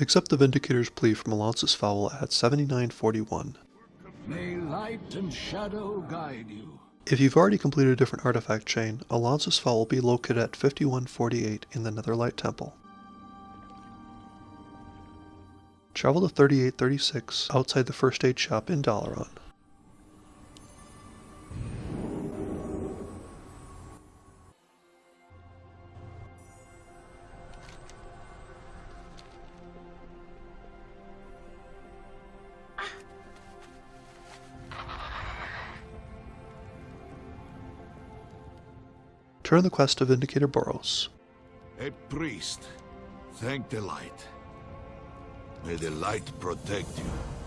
Accept the Vindicator's plea from Alonsus Faol at 7941. May light and shadow guide you. If you've already completed a different artifact chain, Alonsus Faol will be located at 5148 in the Netherlight Temple. Travel to 3836 outside the first aid shop in Dalaran. Turn the quest to Vindicator Boros. A priest. Thank the light. May the light protect you.